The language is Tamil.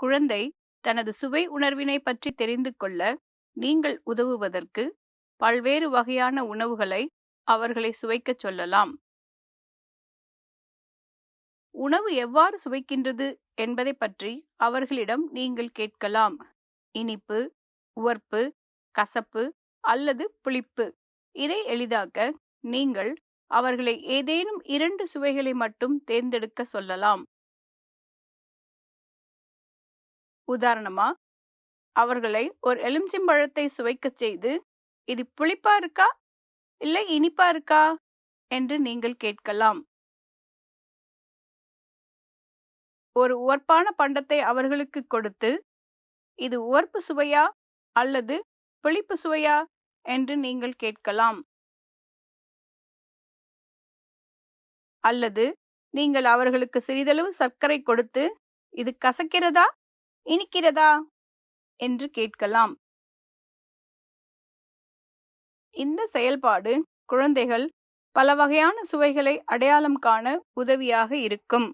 குழந்தை தனது சுவை உணர்வினை பற்றி தெரிந்து கொள்ள நீங்கள் உதவுவதற்கு பல்வேறு வகையான உணவுகளை அவர்களை சுவைக்கச் சொல்லலாம். உணவு எவ்வாறு சுவைக்கின்றது என்பதை பற்றி அவர்களிடம் நீங்கள் கேட்கலாம். இனிப்பு உவர்ப்பு கசப்பு அல்லது புளிப்பு. இதை எளிதாக்க நீங்கள் அவர்களை ஏதேனும் இரண்டு சுவைகளை மட்டும் தேர்ந்தெடுக்க சொல்லலாம். உதாரணமா அவர்களை ஒரு எலுமிச்சம்பழத்தை சுவைக்கச் செய்து இது புளிப்பா இருக்கா? இல்லை இனிப்பா இருக்கா? என்று நீங்கள் கேட்கலாம். ஒரு உவர்ப்பான பண்டத்தை அவர்களுக்கு கொடுத்து இது உவர்ப்பு சுவையா? அல்லது புளிப்பு சுவையா? என்று நீங்கள் கேட்கலாம். அல்லது நீங்கள் அவர்களுக்கு சிறிதளவு சர்க்கரை கொடுத்து இது கசக்கிறதா? இனிக்கிறதா? என்று கேட்கலாம். இந்த செயல்பாடு குழந்தைகள் பல வகையான சுவைகளை அடையாளம் காண உதவியாக இருக்கும்.